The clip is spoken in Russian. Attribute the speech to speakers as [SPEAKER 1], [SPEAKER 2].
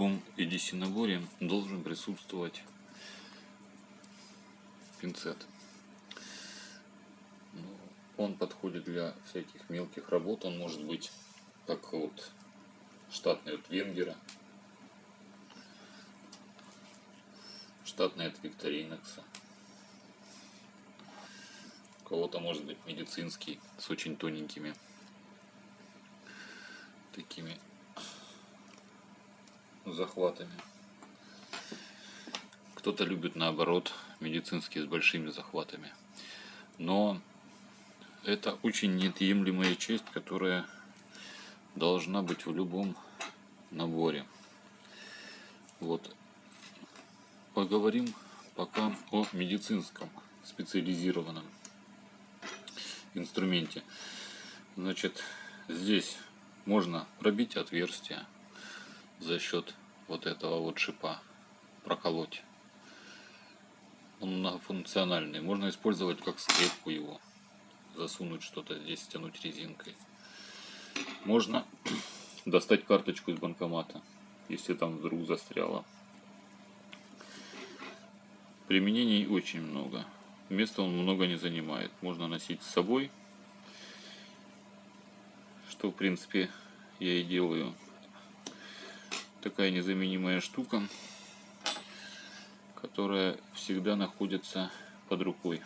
[SPEAKER 1] любом EDC должен присутствовать пинцет. Ну, он подходит для всяких мелких работ. Он может быть как вот штатный от Венгера, штатный от Викторинокса. У кого-то может быть медицинский с очень тоненькими такими захватами. Кто-то любит наоборот медицинские с большими захватами. Но это очень неотъемлемая часть, которая должна быть в любом наборе. Вот. Поговорим пока о медицинском специализированном инструменте. Значит, здесь можно пробить отверстие за счет вот этого вот шипа, проколоть. Он многофункциональный. Можно использовать как скрепку его. Засунуть что-то здесь, стянуть резинкой. Можно достать карточку из банкомата, если там вдруг застряло. Применений очень много. Места он много не занимает. Можно носить с собой, что в принципе я и делаю такая незаменимая штука, которая всегда находится под рукой.